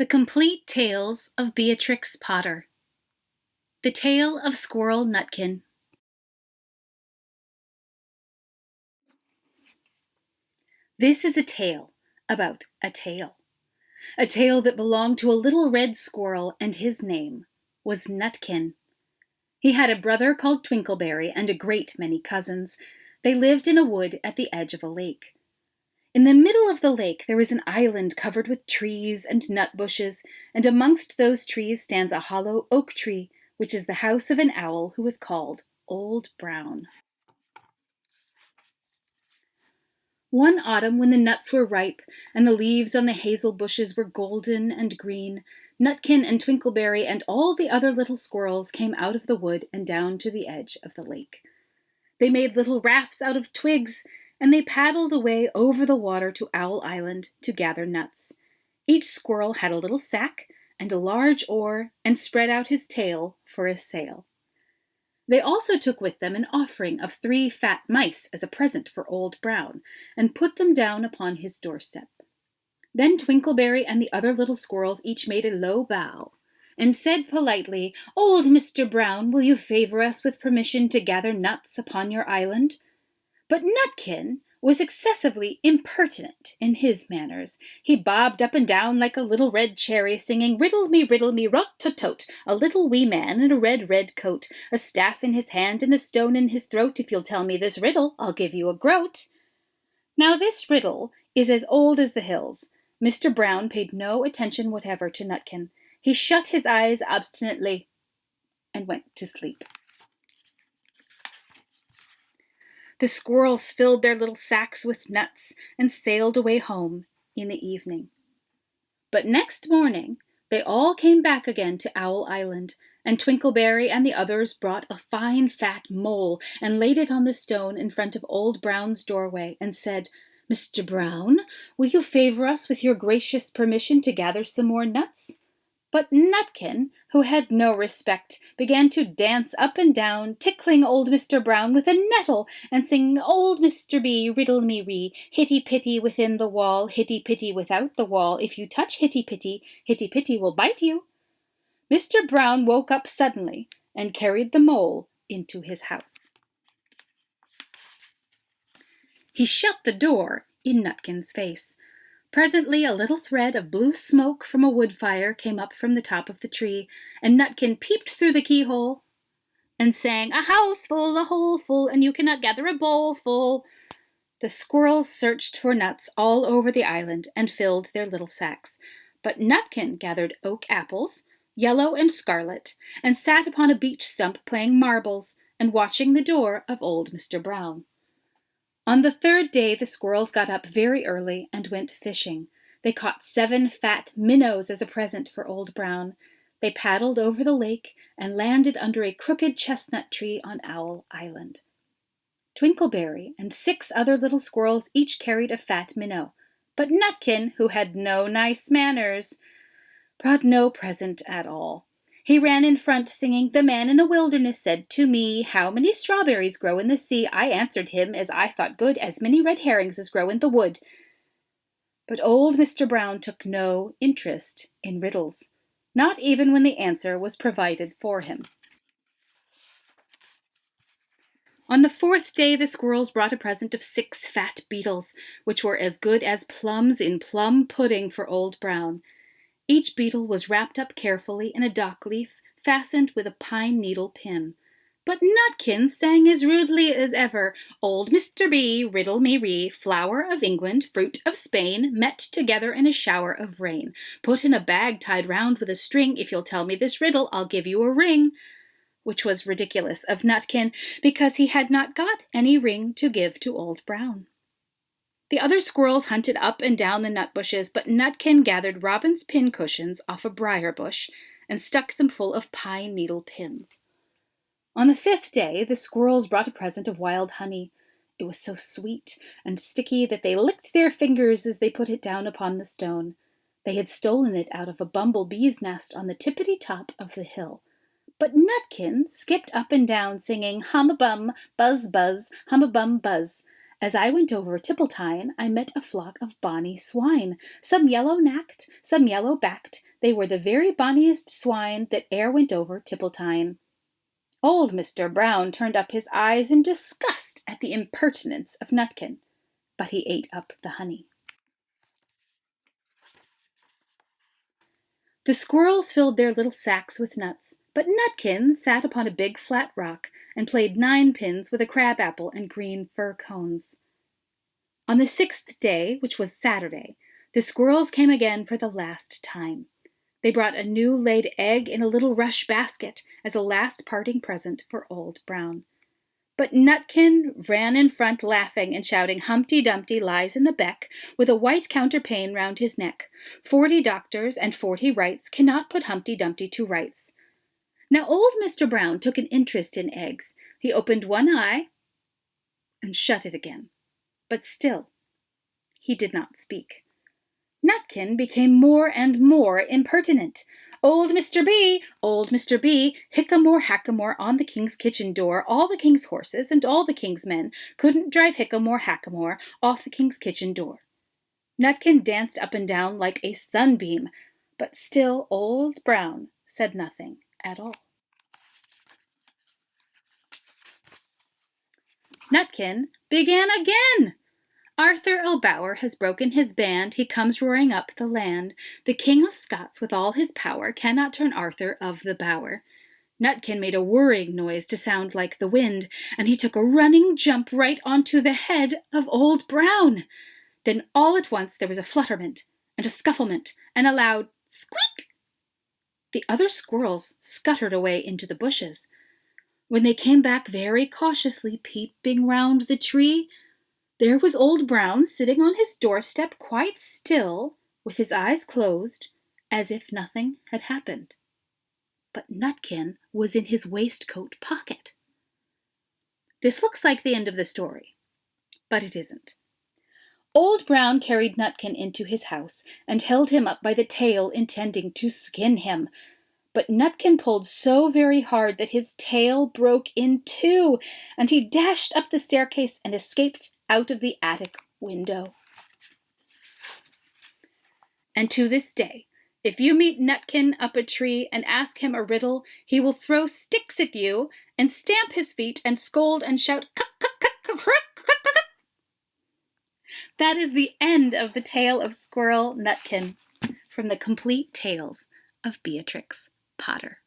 The Complete Tales of Beatrix Potter The Tale of Squirrel Nutkin This is a tale about a tail. A tail that belonged to a little red squirrel, and his name was Nutkin. He had a brother called Twinkleberry and a great many cousins. They lived in a wood at the edge of a lake. In the middle of the lake there is an island covered with trees and nut bushes, and amongst those trees stands a hollow oak tree, which is the house of an owl who is called Old Brown. One autumn when the nuts were ripe and the leaves on the hazel bushes were golden and green, Nutkin and Twinkleberry and all the other little squirrels came out of the wood and down to the edge of the lake. They made little rafts out of twigs and they paddled away over the water to Owl Island to gather nuts. Each squirrel had a little sack and a large oar and spread out his tail for a sail. They also took with them an offering of three fat mice as a present for Old Brown, and put them down upon his doorstep. Then Twinkleberry and the other little squirrels each made a low bow, and said politely, Old Mr. Brown, will you favor us with permission to gather nuts upon your island? But Nutkin was excessively impertinent in his manners. He bobbed up and down like a little red cherry, singing Riddle me, riddle me, rot tot tot, a little wee man in a red, red coat, a staff in his hand and a stone in his throat. If you'll tell me this riddle, I'll give you a groat. Now this riddle is as old as the hills. Mr. Brown paid no attention whatever to Nutkin. He shut his eyes obstinately and went to sleep. The squirrels filled their little sacks with nuts and sailed away home in the evening. But next morning they all came back again to Owl Island, and Twinkleberry and the others brought a fine fat mole and laid it on the stone in front of Old Brown's doorway and said, Mr. Brown, will you favor us with your gracious permission to gather some more nuts? But Nutkin, who had no respect, began to dance up and down, tickling old Mr. Brown with a nettle, and singing Old Mr. B, riddle me ree, hitty pitty within the wall, hitty pitty without the wall, if you touch hitty pitty, hitty pitty will bite you. Mr. Brown woke up suddenly and carried the mole into his house. He shut the door in Nutkin's face. Presently a little thread of blue smoke from a wood fire came up from the top of the tree, and Nutkin peeped through the keyhole and sang, A house full, a hole full, and you cannot gather a bowl full. The squirrels searched for nuts all over the island and filled their little sacks, but Nutkin gathered oak apples, yellow and scarlet, and sat upon a beech stump playing marbles and watching the door of old Mr. Brown. On the third day the squirrels got up very early and went fishing. They caught seven fat minnows as a present for Old Brown. They paddled over the lake and landed under a crooked chestnut tree on Owl Island. Twinkleberry and six other little squirrels each carried a fat minnow, but Nutkin, who had no nice manners, brought no present at all. He ran in front, singing, The man in the wilderness said to me, How many strawberries grow in the sea? I answered him, as I thought good, As many red herrings as grow in the wood. But old Mr. Brown took no interest in riddles, not even when the answer was provided for him. On the fourth day the squirrels brought a present of six fat beetles, which were as good as plums in plum pudding for Old Brown. Each beetle was wrapped up carefully in a dock leaf fastened with a pine needle pin. But Nutkin sang as rudely as ever, Old Mr. B, riddle me ree, flower of England, fruit of Spain, met together in a shower of rain. Put in a bag tied round with a string, if you'll tell me this riddle, I'll give you a ring. Which was ridiculous of Nutkin, because he had not got any ring to give to Old Brown. The other squirrels hunted up and down the nut bushes, but Nutkin gathered robin's pin cushions off a briar bush and stuck them full of pine needle pins. On the fifth day, the squirrels brought a present of wild honey. It was so sweet and sticky that they licked their fingers as they put it down upon the stone. They had stolen it out of a bumblebee's nest on the tippity top of the hill. But Nutkin skipped up and down, singing hum a bum, buzz buzz, hum a bum buzz, As I went over Tippletine, I met a flock of bonny swine, some yellow nacked, some yellow backed. They were the very bonniest swine that e'er went over Tippletine. Old Mr. Brown turned up his eyes in disgust at the impertinence of Nutkin, but he ate up the honey. The squirrels filled their little sacks with nuts, but Nutkin sat upon a big flat rock and played ninepins with a crab apple and green fir cones. On the sixth day, which was Saturday, the squirrels came again for the last time. They brought a new laid egg in a little rush basket as a last parting present for Old Brown. But Nutkin ran in front laughing and shouting Humpty Dumpty lies in the beck with a white counterpane round his neck. Forty doctors and forty wrights cannot put Humpty Dumpty to rights. Now old Mr. Brown took an interest in eggs. He opened one eye and shut it again. But still he did not speak. Nutkin became more and more impertinent. Old Mr. B, old Mr. B, hickamore hackamore on the king's kitchen door, all the king's horses and all the king's men couldn't drive hickamore hackamore off the king's kitchen door. Nutkin danced up and down like a sunbeam, but still Old Brown said nothing at all. Nutkin began again. Arthur O'Bower has broken his band, he comes roaring up the land. The King of Scots with all his power cannot turn Arthur of the Bower. Nutkin made a whirring noise to sound like the wind, and he took a running jump right onto the head of Old Brown. Then all at once there was a flutterment and a scufflement and a loud squeak. The other squirrels scuttered away into the bushes. When they came back very cautiously peeping round the tree, there was Old Brown sitting on his doorstep quite still, with his eyes closed, as if nothing had happened. But Nutkin was in his waistcoat pocket. This looks like the end of the story, but it isn't. Old Brown carried Nutkin into his house and held him up by the tail, intending to skin him. But Nutkin pulled so very hard that his tail broke in two, and he dashed up the staircase and escaped out of the attic window. And to this day, if you meet Nutkin up a tree and ask him a riddle, he will throw sticks at you and stamp his feet and scold and shout, That is the end of the tale of Squirrel Nutkin from the complete tales of Beatrix Potter.